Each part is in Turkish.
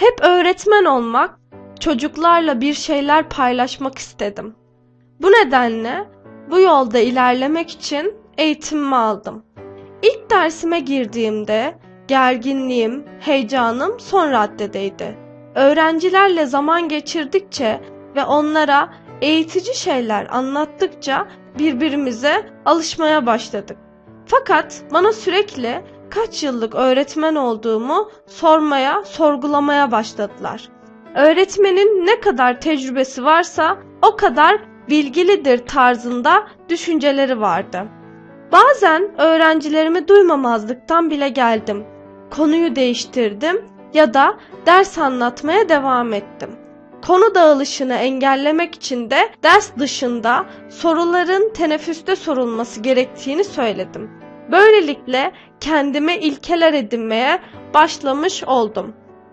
Hep öğretmen olmak, çocuklarla bir şeyler paylaşmak istedim. Bu nedenle bu yolda ilerlemek için eğitimimi aldım. İlk dersime girdiğimde gerginliğim, heyecanım son raddedeydi. Öğrencilerle zaman geçirdikçe ve onlara eğitici şeyler anlattıkça birbirimize alışmaya başladık. Fakat bana sürekli kaç yıllık öğretmen olduğumu sormaya, sorgulamaya başladılar. Öğretmenin ne kadar tecrübesi varsa o kadar bilgilidir tarzında düşünceleri vardı. Bazen öğrencilerimi duymamazlıktan bile geldim. Konuyu değiştirdim ya da ders anlatmaya devam ettim. Konu dağılışını engellemek için de ders dışında soruların teneffüste sorulması gerektiğini söyledim. Böylelikle kendime ilkeler edinmeye başlamış oldum.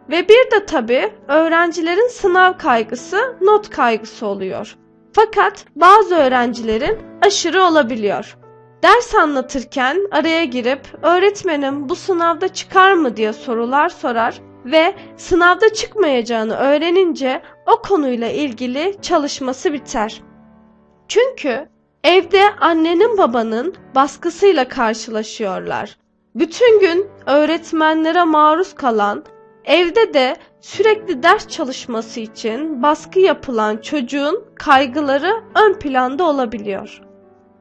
Ve bir de tabii öğrencilerin sınav kaygısı, not kaygısı oluyor. Fakat bazı öğrencilerin aşırı olabiliyor. Ders anlatırken araya girip öğretmenim bu sınavda çıkar mı diye sorular sorar ve sınavda çıkmayacağını öğrenince o konuyla ilgili çalışması biter. Çünkü evde annenin babanın baskısıyla karşılaşıyorlar. Bütün gün öğretmenlere maruz kalan, evde de sürekli ders çalışması için baskı yapılan çocuğun kaygıları ön planda olabiliyor.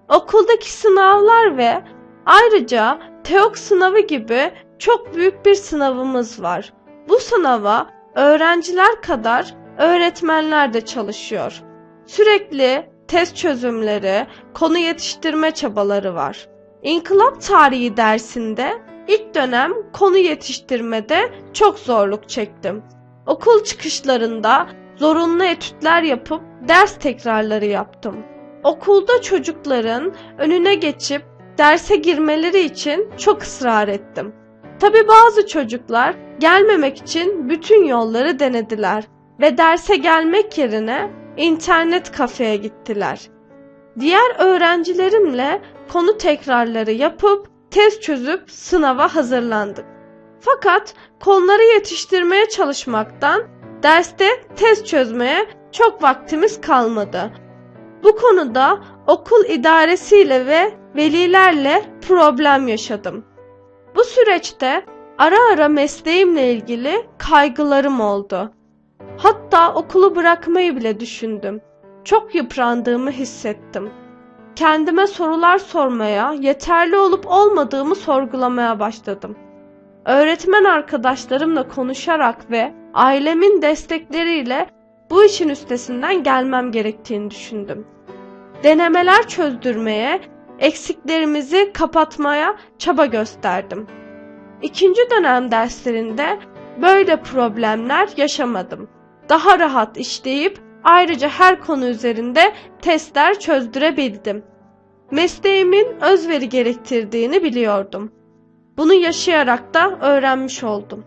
Okuldaki sınavlar ve ayrıca TEOK sınavı gibi çok büyük bir sınavımız var. Bu sınava öğrenciler kadar öğretmenler de çalışıyor. Sürekli test çözümleri, konu yetiştirme çabaları var. İnkılap tarihi dersinde ilk dönem konu yetiştirmede çok zorluk çektim. Okul çıkışlarında zorunlu etütler yapıp ders tekrarları yaptım. Okulda çocukların önüne geçip derse girmeleri için çok ısrar ettim. Tabi bazı çocuklar gelmemek için bütün yolları denediler ve derse gelmek yerine internet kafeye gittiler. Diğer öğrencilerimle konu tekrarları yapıp test çözüp sınava hazırlandık. Fakat konuları yetiştirmeye çalışmaktan derste test çözmeye çok vaktimiz kalmadı. Bu konuda okul idaresiyle ve velilerle problem yaşadım. Bu süreçte ara ara mesleğimle ilgili kaygılarım oldu. Hatta okulu bırakmayı bile düşündüm. Çok yıprandığımı hissettim. Kendime sorular sormaya, yeterli olup olmadığımı sorgulamaya başladım. Öğretmen arkadaşlarımla konuşarak ve ailemin destekleriyle bu işin üstesinden gelmem gerektiğini düşündüm. Denemeler çözdürmeye, eksiklerimizi kapatmaya çaba gösterdim. İkinci dönem derslerinde böyle problemler yaşamadım. Daha rahat işleyip ayrıca her konu üzerinde testler çözdürebildim. Mesleğimin özveri gerektirdiğini biliyordum. Bunu yaşayarak da öğrenmiş oldum.